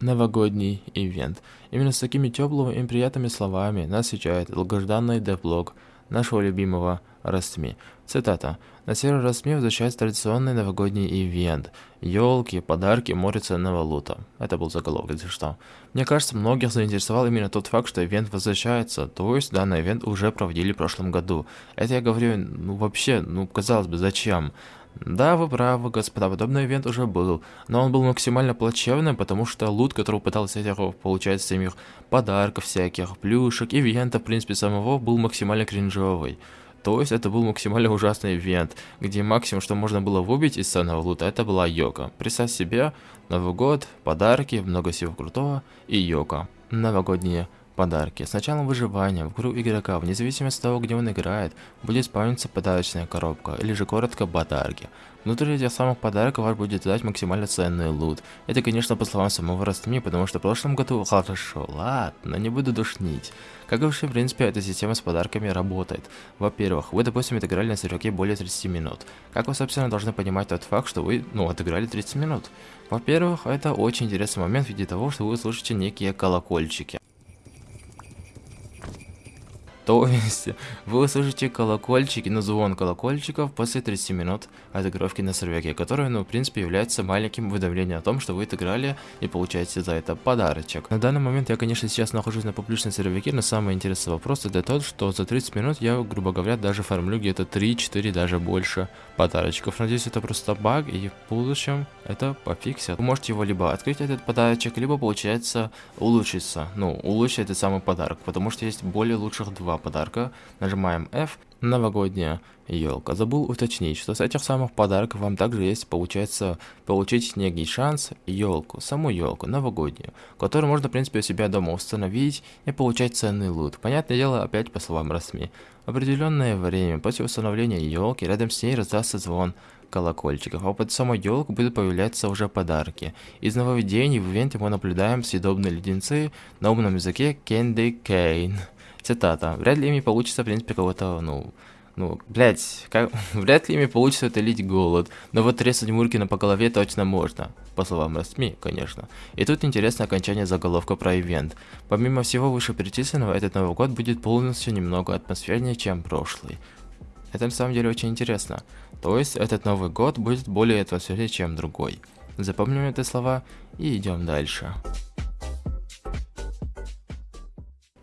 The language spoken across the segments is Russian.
новогодний ивент. Именно с такими теплыми и приятными словами нас встречает долгожданный девблог нашего любимого Растми. Цитата. На сервере Растми возвращается традиционный новогодний ивент. Елки, подарки, море ценного лута. Это был заголовок, если что. Мне кажется, многих заинтересовал именно тот факт, что ивент возвращается. То есть, данный ивент уже проводили в прошлом году. Это я говорю, ну вообще, ну казалось бы, зачем? Да, вы правы, господа, подобный ивент уже был, но он был максимально плачевным, потому что лут, который пытался получать с самих подарков всяких, плюшек, ивента, в принципе, самого, был максимально кринжовый. То есть это был максимально ужасный ивент, где максимум, что можно было выбить из ценного лута, это была йока. Представь себе, Новый год, подарки, много всего крутого и йока. Новогодние подарки. С началом выживания в игру игрока, вне зависимости от того, где он играет, будет спавниться подарочная коробка, или же коротко подарки. Внутри этих самых подарков вас будет ждать максимально ценный лут. Это, конечно, по словам самого Растми, потому что в прошлом году хорошо, ладно, не буду душнить. Как и вообще, в принципе, эта система с подарками работает. Во-первых, вы, допустим, отыграли на серверке более 30 минут. Как вы, собственно, должны понимать тот факт, что вы, ну, отыграли 30 минут? Во-первых, это очень интересный момент в виде того, что вы слышите некие колокольчики. То вы услышите колокольчики, ну звон колокольчиков после 30 минут отыгровки на сервере, который, ну, в принципе, является маленьким уведомлением о том, что вы отыграли и получаете за это подарочек. На данный момент я, конечно, сейчас нахожусь на публичном сервере, но самый интересный вопрос это тот, что за 30 минут я, грубо говоря, даже фармлю где-то 3-4, даже больше подарочков. Надеюсь, это просто баг, и в будущем это пофиксят. Вы можете его либо открыть этот подарочек, либо, получается, улучшиться. Ну, улучшить этот самый подарок, потому что есть более лучших два подарка. Нажимаем F. Новогодняя елка. Забыл уточнить, что с этих самых подарков вам также есть, получается, получить некий шанс елку, саму елку, новогоднюю, которую можно, в принципе, у себя дома установить и получать ценный лут. Понятное дело, опять по словам Расми. Определенное время после установления елки рядом с ней раздастся звон колокольчиков, а под самой елкой будут появляться уже подарки. Из нововведений в ивенте мы наблюдаем съедобные леденцы на умном языке Candy Cane. Цитата. Вряд ли ими получится, в принципе, кого-то, ну, ну, блять, как... вряд ли ими получится утолить голод, но вот тресать Муркина по голове точно можно, по словам СМИ, конечно. И тут интересное окончание заголовка про ивент. Помимо всего вышеперечисленного, этот Новый год будет полностью немного атмосфернее, чем прошлый. Это на самом деле очень интересно. То есть, этот Новый год будет более атмосфернее, чем другой. Запомним эти слова и идем дальше.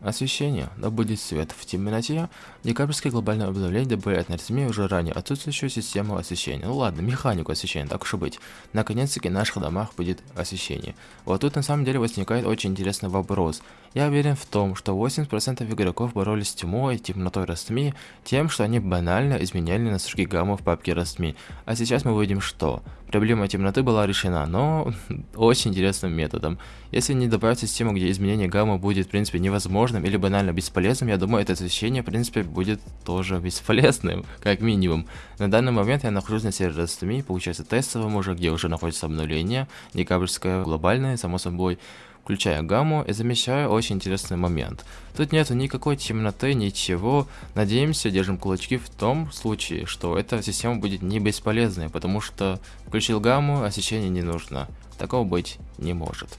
Освещение. Да будет свет. В темноте декабрьское глобальное обновление добавляет на резюме уже ранее отсутствующую систему освещения. Ну ладно, механику освещения, так уж и быть. Наконец-таки в наших домах будет освещение. Вот тут на самом деле возникает очень интересный вопрос. Я уверен в том, что 80% игроков боролись с тьмой, темнотой Растми, тем, что они банально изменяли настройки гаммы в папке Растми. А сейчас мы видим что? Проблема темноты была решена, но очень интересным методом. Если не добавить систему, где изменение гаммы будет в принципе невозможным или банально бесполезным, я думаю, это освещение в принципе будет тоже бесполезным, как минимум. На данный момент я нахожусь на сервере получается тестовом уже, где уже находится обновление, декабрьское, глобальное, само собой включая гамму и замечаю очень интересный момент. Тут нету никакой темноты, ничего. Надеемся, держим кулачки в том случае, что эта система будет не бесполезной, потому что включил гамму, освещение не нужно. Такого быть не может.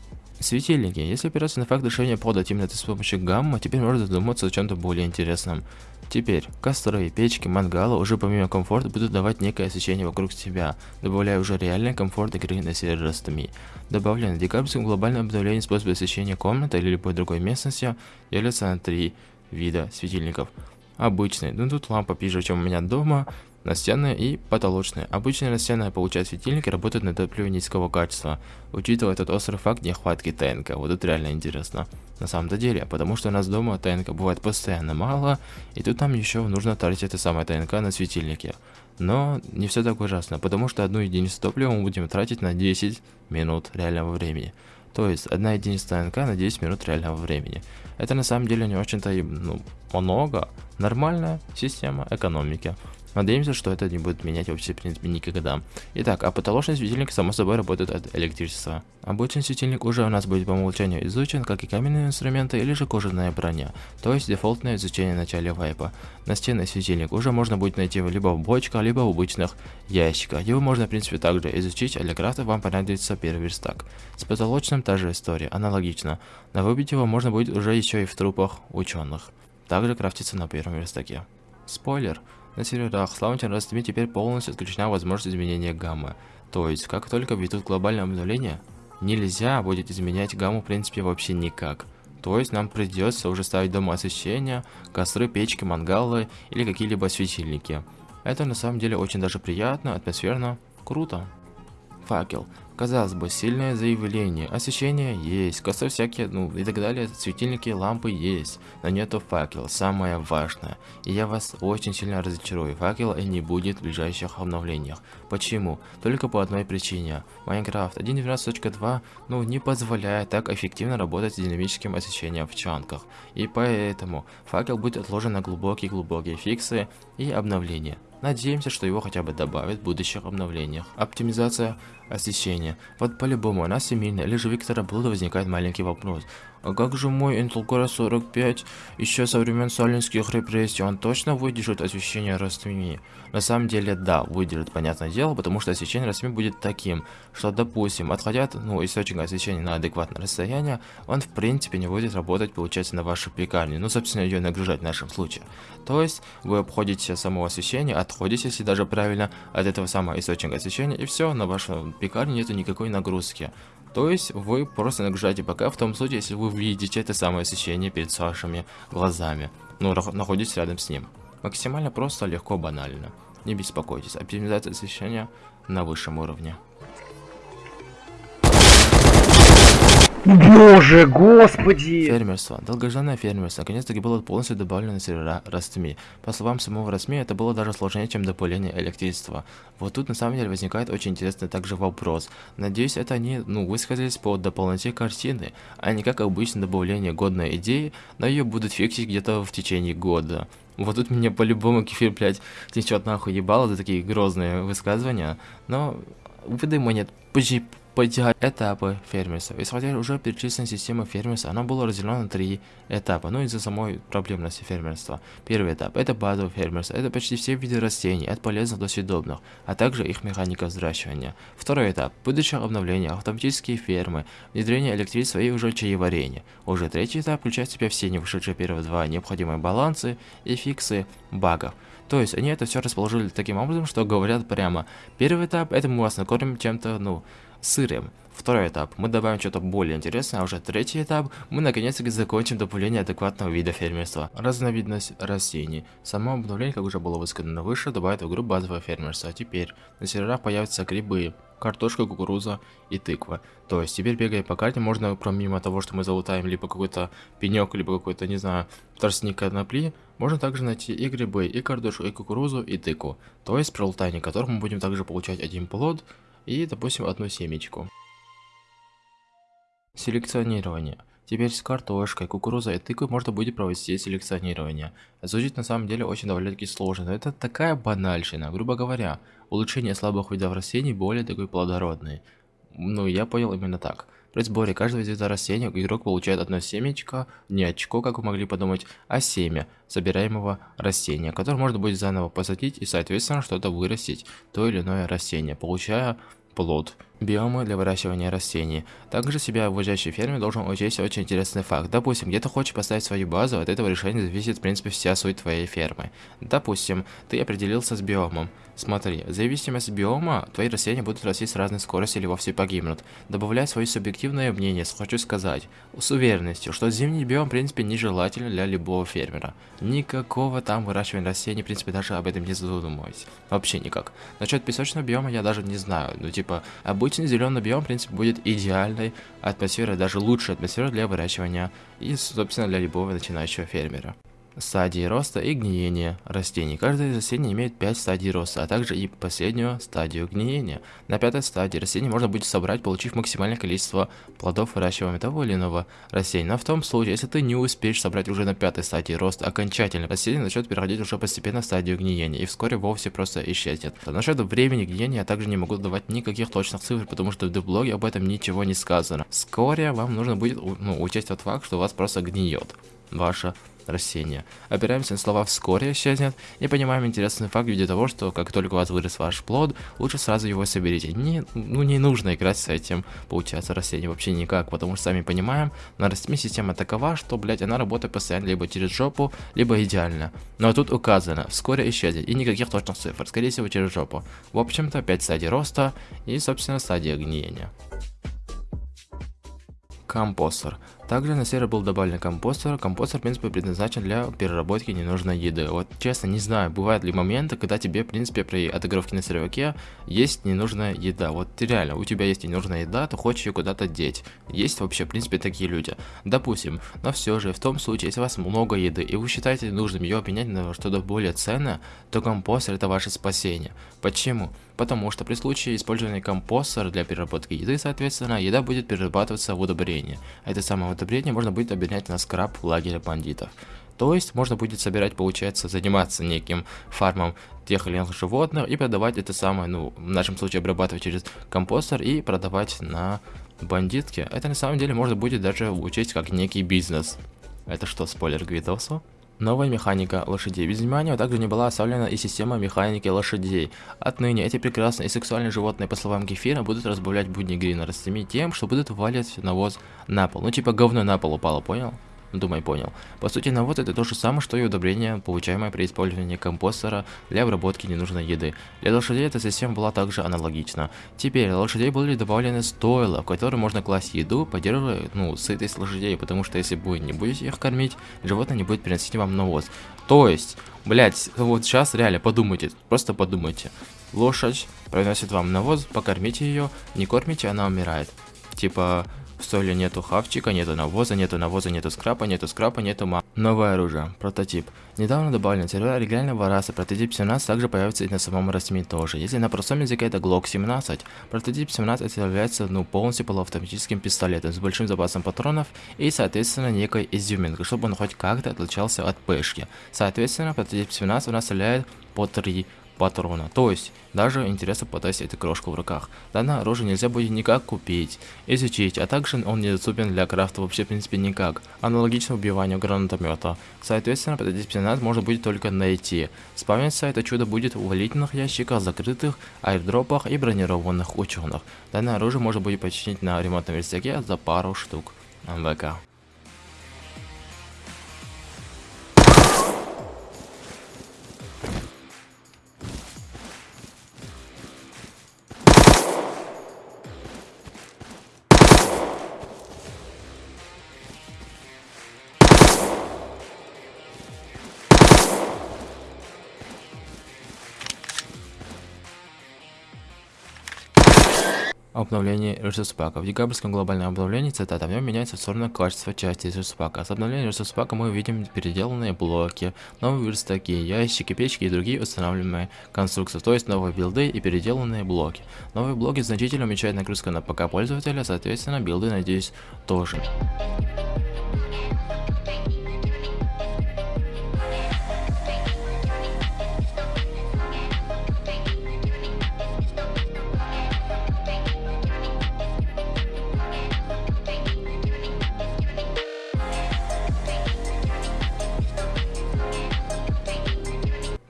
Светильники. Если опираться на факт решения пода темноты с помощью гамма, теперь можно задуматься о чем-то более интересном. Теперь, костры, печки, мангалы уже помимо комфорта будут давать некое освещение вокруг себя, добавляя уже реальный комфорт игры на сервере Rust.me. Добавлено декабрьском глобальном обновлении способ освещения комнаты или любой другой местности делится на три вида светильников. Обычный, ну тут лампа пиже, чем у меня дома, Настенная и потолочная. Обычные настенные получают светильники работают на топливе низкого качества. Учитывая этот острый факт нехватки ТНК, вот это реально интересно. На самом-то деле, потому что у нас дома ТНК бывает постоянно мало, и тут нам еще нужно тратить это самое ТНК на светильники. Но не все так ужасно, потому что одну единицу топлива мы будем тратить на 10 минут реального времени. То есть, одна единица ТНК на 10 минут реального времени. Это на самом деле не очень-то ну, много. Нормальная система экономики. Надеемся, что это не будет менять вообще, в принципе, никогда. Итак, а потолочный светильник, само собой, работает от электричества. Обычный светильник уже у нас будет по умолчанию изучен, как и каменные инструменты или же кожаная броня, то есть дефолтное изучение в начале вайпа. Настенный светильник уже можно будет найти либо в бочках, либо в обычных ящиках. Его можно, в принципе, также изучить, а для крафта вам понадобится первый верстак. С потолочным та же история, аналогично, но выбить его можно будет уже еще и в трупах ученых. Также крафтится на первом верстаке. Спойлер. На серверах лаунчером Rust теперь полностью отключена возможность изменения гаммы. То есть, как только введут глобальное обновление, нельзя будет изменять гамму в принципе вообще никак. То есть нам придется уже ставить дома освещения, костры, печки, мангалы или какие-либо светильники. Это на самом деле очень даже приятно, атмосферно, круто. Факел. Казалось бы, сильное заявление, освещение есть, костры всякие, ну и так далее, светильники, лампы есть, но нету факела, самое важное. И я вас очень сильно разочарую, факела не будет в ближайших обновлениях. Почему? Только по одной причине. Майнкрафт 1.12.2 ну не позволяет так эффективно работать с динамическим освещением в чанках. И поэтому факел будет отложен на глубокие-глубокие фиксы и обновления. Надеемся, что его хотя бы добавят в будущих обновлениях. Оптимизация освещения. Вот по-любому у нас семейная или же Виктора Блуда возникает маленький вопрос. А как же мой Intel Core 45 еще со времен сталинских репрессий, он точно выдержит освещение растми? На самом деле, да, выдержит, понятное дело, потому что освещение растми будет таким, что, допустим, отходя ну, источника освещения на адекватное расстояние, он в принципе не будет работать, получается, на вашей пекарне, ну, собственно, ее нагружать в нашем случае. То есть, вы обходите само освещение, отходите, если даже правильно, от этого самого источника освещения, и все, на вашей пекарне нету никакой нагрузки. То есть вы просто нагружаете ПК в том случае, если вы видите это самое освещение перед вашими глазами, ну, находитесь рядом с ним. Максимально просто, легко, банально. Не беспокойтесь, оптимизация освещения на высшем уровне. Боже, господи! Фермерство. Долгожданное фермерство наконец-таки было полностью добавлено на сервера Растми. По словам самого Растми, это было даже сложнее, чем добавление электричества. Вот тут на самом деле возникает очень интересный также вопрос. Надеюсь, это они, ну, высказались по дополноте картины, а не как обычно добавление годной идеи, но ее будут фиксить где-то в течение года. Вот тут меня по-любому кефир, блядь, течет нахуй ебало за такие грозные высказывания, но выдай монет, позже Подтягивать этапы фермерства. Исходя уже перечисленной системы фермерства, она была разделена на три этапа, ну из-за самой проблемности фермерства. Первый этап – это базовое фермерство, это почти все виды растений, от полезных до съедобных, а также их механика взращивания. Второй этап – будущее обновление, автоматические фермы, внедрение электричества и уже чаеварение. Уже третий этап включает в себя все не вышедшие первые два необходимые балансы и фиксы багов. То есть они это все расположили таким образом, что говорят прямо, первый этап – это мы вас накормим чем-то, ну, сырым. Второй этап. Мы добавим что-то более интересное, а уже третий этап. Мы наконец-таки закончим добавление адекватного вида фермерства. Разновидность растений. Само обновление, как уже было высказано выше, добавит в игру базовое фермерство. А теперь на серверах появятся грибы, картошка, кукуруза и тыква. То есть теперь бегая по карте можно, помимо того, что мы залутаем либо какой-то пенек, либо какой-то, не знаю, тростник конопли, можно также найти и грибы, и картошку, и кукурузу, и тыкву. То есть при лутании которых мы будем также получать один плод, и, допустим, одну семечку. Селекционирование. Теперь с картошкой, кукурузой и тыквой можно будет провести селекционирование. Звучит на самом деле очень довольно-таки сложно, но это такая банальщина. Грубо говоря, улучшение слабых видов растений более такой плодородный. Ну, я понял именно так. При сборе каждого вида растения игрок получает одно семечко, не очко, как вы могли подумать, а семя собираемого растения, которое можно будет заново посадить и, соответственно, что-то вырастить, то или иное растение, получая плод. Биомы для выращивания растений. Также себя вводящий ферме должен учесть очень интересный факт. Допустим, где ты хочешь поставить свою базу, от этого решения зависит в принципе вся суть твоей фермы. Допустим, ты определился с биомом. Смотри, в зависимости от биома, твои растения будут расти с разной скоростью или вовсе погибнут. Добавляя свое субъективное мнение, хочу сказать, с уверенностью, что зимний биом в принципе нежелателен для любого фермера. Никакого там выращивания растений, в принципе, даже об этом не задумываюсь. Вообще никак. Насчет песочного биома я даже не знаю, ну типа, Обычный зеленый биом, в принципе, будет идеальной атмосферой, даже лучшей атмосферой для выращивания и, собственно, для любого начинающего фермера. Стадии роста и гниения растений. Каждое растение имеет 5 стадий роста, а также и последнюю стадию гниения. На пятой стадии растения можно будет собрать, получив максимальное количество плодов выращиваемого того или иного растения. Но в том случае, если ты не успеешь собрать уже на пятой стадии роста окончательно, растение начнет переходить уже постепенно в стадию гниения и вскоре вовсе просто исчезнет. Насчет времени гниения я также не могу давать никаких точных цифр, потому что в деблоге об этом ничего не сказано. Вскоре вам нужно будет ну, учесть тот факт, что у вас просто гниет ваше растения. Опираемся на слова «вскоре исчезнет» и понимаем интересный факт в виде того, что как только у вас вырос ваш плод, лучше сразу его соберите. Не, ну, не нужно играть с этим, получается, растением вообще никак, потому что сами понимаем, на растении система такова, что, блядь, она работает постоянно либо через жопу, либо идеально. Но тут указано «вскоре исчезнет» и никаких точных цифр, скорее всего через жопу. В общем-то, 5 стадий роста и, собственно, стадия гниения. Компостер. Также на сервер был добавлен компостер. Компостер, в принципе, предназначен для переработки ненужной еды. Вот честно, не знаю, бывают ли моменты, когда тебе, в принципе, при отыгровке на серверке есть ненужная еда. Вот реально, у тебя есть ненужная еда, ты хочешь ее куда-то деть. Есть вообще, в принципе, такие люди. Допустим, но все же, в том случае, если у вас много еды, и вы считаете нужным ее обменять на что-то более ценное, то компостер это ваше спасение. Почему? Потому что при случае использования компостера для переработки еды, соответственно, еда будет перерабатываться в удобрение. Это самое удобрение можно будет обменять на скраб лагеря бандитов. То есть можно будет собирать, получается, заниматься неким фармом тех или иных животных и продавать это самое, ну, в нашем случае обрабатывать через компостер и продавать на бандитке. Это на самом деле можно будет даже учесть как некий бизнес. Это что, спойлер к видосу? Новая механика лошадей. Без внимания также не была оставлена и система механики лошадей. Отныне эти прекрасные и сексуальные животные, по словам Кефира, будут разбавлять будни Грина растами тем, что будут валить навоз на пол. Ну типа говно на пол упало, понял? Думай, понял. По сути, навоз это то же самое, что и удобрение, получаемое при использовании компостера для обработки ненужной еды. Для лошадей эта система была также аналогична. Теперь лошадей были добавлены стойла, в которые можно класть еду, поддерживая, ну, сытость лошадей, потому что если вы не будете их кормить, животное не будет приносить вам навоз. То есть, блять, вот сейчас реально подумайте, просто подумайте. Лошадь приносит вам навоз, покормите ее, не кормите, она умирает. Типа, в стойле нету хавчика, нету навоза, нету навоза, нету скрапа, нету скрапа, нету ма. Новое оружие. Прототип. Недавно добавлен сервер оригинального раса. Прототип 17 также появится и на самом Расми тоже. Если на простом языке это Glock 17, прототип 17 является ну полностью полуавтоматическим пистолетом с большим запасом патронов и соответственно некой изюминкой, чтобы он хоть как-то отличался от пешки. Соответственно, прототип 17 у нас составляет по 3 патрона. То есть, даже интересно потестить эту крошку в руках. Данное оружие нельзя будет никак купить, изучить, а также он недоступен для крафта вообще в принципе никак. Аналогично убиванию гранатомета. Соответственно, под 17 можно будет только найти. Спавниться это чудо будет в валительных ящиках, закрытых, аирдропах и бронированных ученых. Данное оружие можно будет починить на ремонтном верстаке за пару штук. МВК. Обновление ресурс-пака. В декабрьском глобальном обновлении, цитата, в нем меняется в сторону качества части ресурс-пака. С обновлением ресурс-пака мы увидим переделанные блоки, новые верстаки, ящики, печки и другие устанавливаемые конструкции, то есть новые билды и переделанные блоки. Новые блоки значительно уменьшают нагрузку на ПК пользователя, соответственно билды, надеюсь, тоже.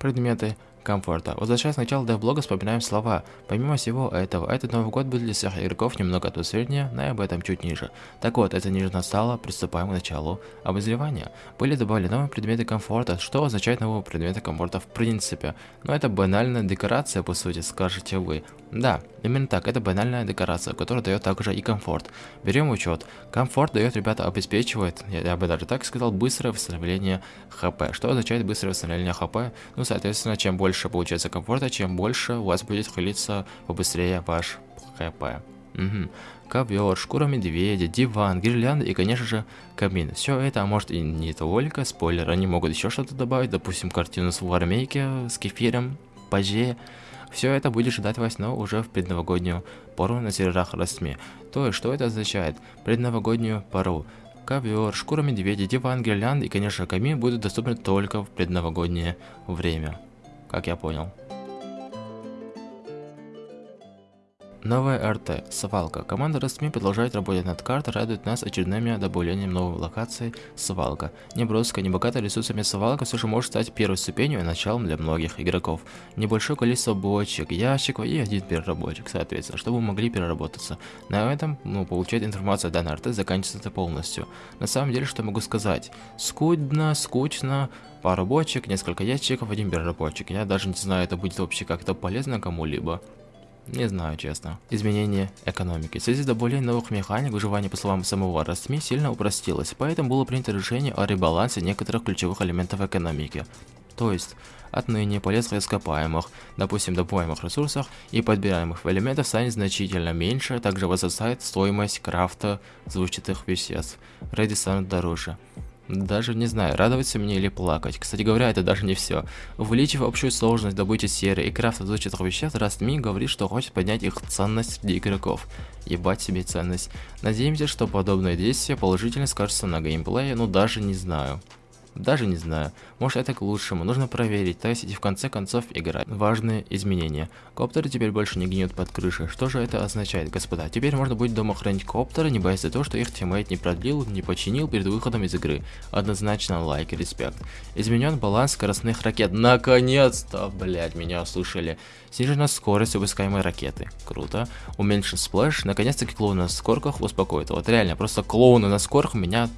Предметы комфорта. Возвращаясь к началу девблога, вспоминаем слова. Помимо всего этого, этот Новый год будет для всех игроков немного атмосфернее, но и об этом чуть ниже. Так вот, это ниже настало, приступаем к началу обозревания. Были добавлены новые предметы комфорта, что означает новые предметы комфорта в принципе. Но это банальная декорация, по сути, скажете вы. Да, именно так, это банальная декорация, которая дает также и комфорт. Берем учет. Комфорт дает, ребята, обеспечивает, я, я бы даже так сказал, быстрое восстановление хп. Что означает быстрое восстановление хп? Ну, соответственно, чем больше получается комфорта, чем больше у вас будет хилиться побыстрее ваш хп. Угу. Ковер, шкура медведя, диван, гирлянда и, конечно же, камин. Все это, а может и не только, спойлер, они могут еще что-то добавить, допустим, картину с вармейки, с кефиром, паже. Все это будет ждать вас, но уже в предновогоднюю пору на серверах Росми. То есть, что это означает? Предновогоднюю пору. Ковер, шкура медведя, диван, гирлянда и, конечно, камин будут доступны только в предновогоднее время. Как я понял. Новая РТ. Свалка. Команда Ростми продолжает работать над картой, радует нас очередными добавлением новой локации Свалка. Неброская, небогатая ресурсами Свалка все же может стать первой ступенью и началом для многих игроков. Небольшое количество бочек, ящиков и один переработчик, соответственно, чтобы могли переработаться. На этом, ну, получать информацию о данной РТ заканчивается полностью. На самом деле, что могу сказать? Скудно, скучно, пару бочек, несколько ящиков, один переработчик. Я даже не знаю, это будет вообще как-то полезно кому-либо. Не знаю, честно. Изменение экономики. В связи с добавлением новых механик, выживание, по словам самого Растми, сильно упростилось, поэтому было принято решение о ребалансе некоторых ключевых элементов экономики. То есть, отныне полезных ископаемых, допустим, добываемых ресурсов и подбираемых элементов станет значительно меньше, также возрастает стоимость крафта звучатых веществ. Реди станут дороже. Даже не знаю, радоваться мне или плакать. Кстати говоря, это даже не все. Увеличив общую сложность добычи серы и крафта взрывчатых веществ, Растми говорит, что хочет поднять их ценность среди игроков. Ебать себе ценность. Надеемся, что подобное действие положительно скажется на геймплее, но даже не знаю. Даже не знаю. Может это к лучшему. Нужно проверить, тестить и в конце концов играть. Важные изменения. Коптеры теперь больше не гниют под крышей. Что же это означает, господа? Теперь можно будет дома хранить коптеры, не боясь за то, что их тиммейт не продлил, не починил перед выходом из игры. Однозначно лайк и респект. Изменен баланс скоростных ракет. Наконец-то, блять, меня услышали. Снижена скорость выпускаемой ракеты. Круто. Уменьшен splash. Наконец-таки клоуны на скорках успокоит. Вот реально, просто клоуны на скорках меня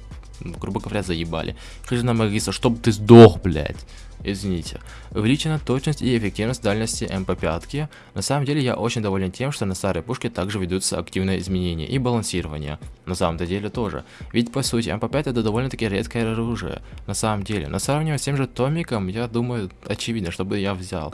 грубо говоря, заебали. Хижина Магиса, чтобы ты сдох, блядь. Извините. Увеличена точность и эффективность дальности МП5. На самом деле я очень доволен тем, что на старой пушке также ведутся активные изменения и балансирование. На самом-то деле тоже. Ведь по сути МП5 это довольно-таки редкое оружие. На самом деле. Но сравнивая с тем же Томиком, я думаю, очевидно, чтобы я взял.